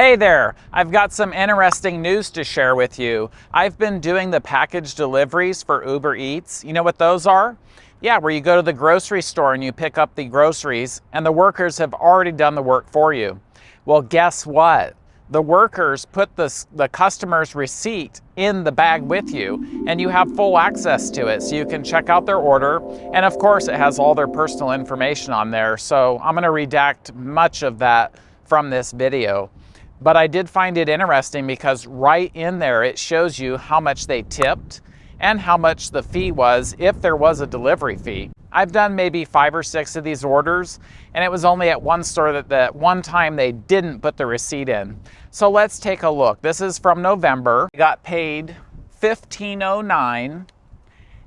Hey there, I've got some interesting news to share with you. I've been doing the package deliveries for Uber Eats. You know what those are? Yeah, where you go to the grocery store and you pick up the groceries and the workers have already done the work for you. Well, guess what? The workers put the, the customer's receipt in the bag with you and you have full access to it so you can check out their order. And of course, it has all their personal information on there. So I'm gonna redact much of that from this video. But I did find it interesting because right in there, it shows you how much they tipped and how much the fee was if there was a delivery fee. I've done maybe five or six of these orders and it was only at one store that, that one time they didn't put the receipt in. So let's take a look. This is from November. I got paid 1509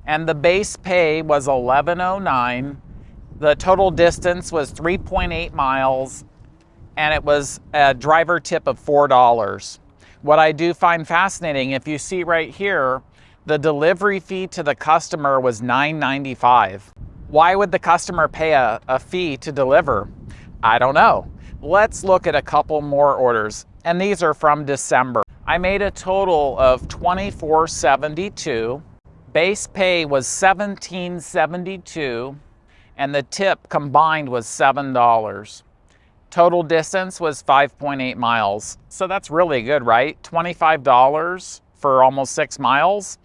and the base pay was 1109. The total distance was 3.8 miles and it was a driver tip of $4. What I do find fascinating, if you see right here, the delivery fee to the customer was $9.95. Why would the customer pay a, a fee to deliver? I don't know. Let's look at a couple more orders, and these are from December. I made a total of $24.72. Base pay was $17.72, and the tip combined was $7. Total distance was 5.8 miles. So that's really good, right? $25 for almost six miles.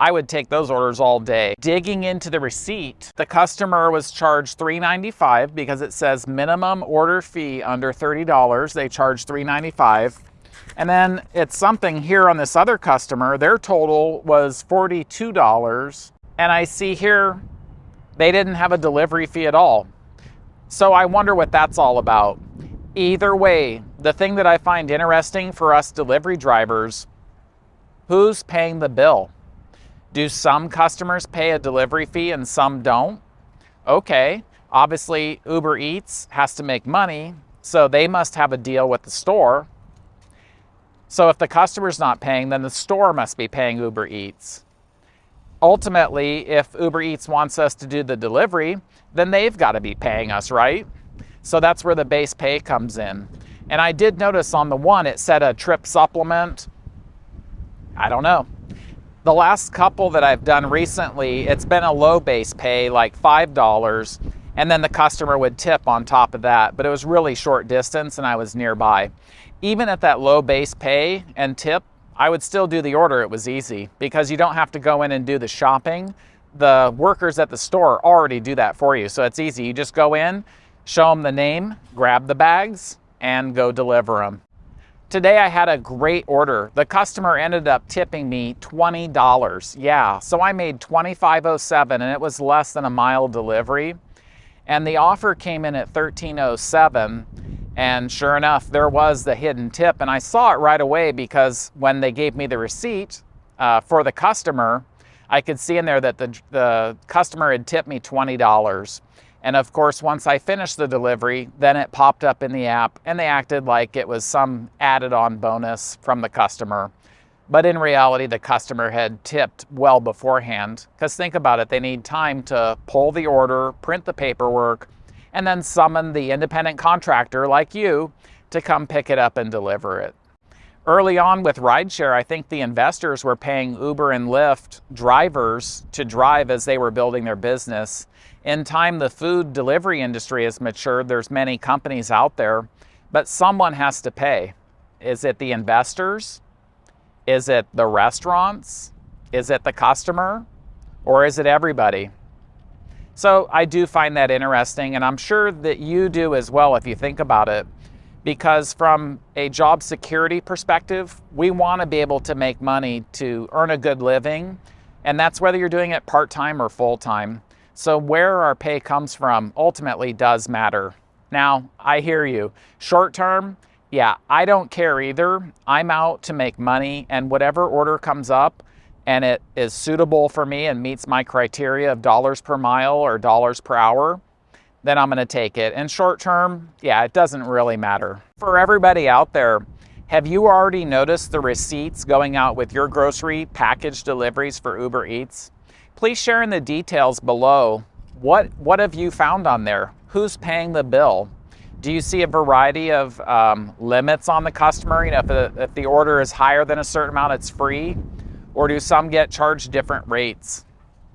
I would take those orders all day. Digging into the receipt, the customer was charged $3.95 because it says minimum order fee under $30. They charge $3.95. And then it's something here on this other customer, their total was $42. And I see here they didn't have a delivery fee at all. So I wonder what that's all about. Either way, the thing that I find interesting for us delivery drivers, who's paying the bill? Do some customers pay a delivery fee and some don't? Okay, obviously Uber Eats has to make money, so they must have a deal with the store. So if the customer's not paying, then the store must be paying Uber Eats. Ultimately, if Uber Eats wants us to do the delivery, then they've got to be paying us, right? So that's where the base pay comes in. And I did notice on the one, it said a trip supplement. I don't know. The last couple that I've done recently, it's been a low base pay, like $5, and then the customer would tip on top of that, but it was really short distance and I was nearby. Even at that low base pay and tip, I would still do the order. It was easy because you don't have to go in and do the shopping. The workers at the store already do that for you. So it's easy. You just go in, show them the name, grab the bags, and go deliver them. Today I had a great order. The customer ended up tipping me $20. Yeah, so I made $25.07 and it was less than a mile delivery. And the offer came in at $13.07 and sure enough, there was the hidden tip. And I saw it right away because when they gave me the receipt uh, for the customer, I could see in there that the, the customer had tipped me $20. And of course, once I finished the delivery, then it popped up in the app and they acted like it was some added on bonus from the customer. But in reality, the customer had tipped well beforehand. Because think about it, they need time to pull the order, print the paperwork, and then summon the independent contractor like you to come pick it up and deliver it. Early on with rideshare, I think the investors were paying Uber and Lyft drivers to drive as they were building their business. In time, the food delivery industry has matured. There's many companies out there, but someone has to pay. Is it the investors? Is it the restaurants? Is it the customer? Or is it everybody? So I do find that interesting, and I'm sure that you do as well if you think about it because from a job security perspective, we want to be able to make money to earn a good living, and that's whether you're doing it part-time or full-time. So where our pay comes from ultimately does matter. Now, I hear you. Short-term, yeah, I don't care either. I'm out to make money, and whatever order comes up and it is suitable for me and meets my criteria of dollars per mile or dollars per hour, then I'm going to take it. And short term, yeah, it doesn't really matter. For everybody out there, have you already noticed the receipts going out with your grocery package deliveries for Uber Eats? Please share in the details below. What, what have you found on there? Who's paying the bill? Do you see a variety of um, limits on the customer? You know, if the, if the order is higher than a certain amount, it's free? Or do some get charged different rates?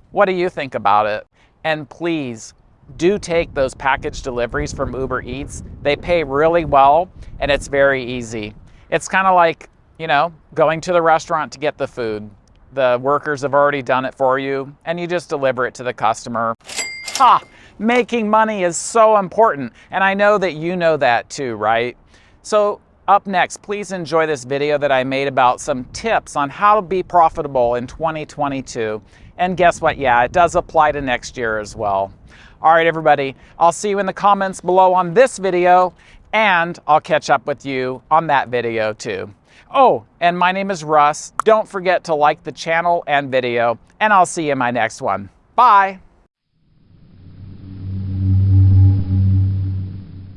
What do you think about it? And please do take those package deliveries from Uber Eats. They pay really well and it's very easy. It's kind of like, you know, going to the restaurant to get the food. The workers have already done it for you and you just deliver it to the customer. Ha! Making money is so important and I know that you know that too, right? So up next, please enjoy this video that I made about some tips on how to be profitable in 2022. And guess what? Yeah, it does apply to next year as well. All right, everybody, I'll see you in the comments below on this video, and I'll catch up with you on that video too. Oh, and my name is Russ. Don't forget to like the channel and video, and I'll see you in my next one. Bye.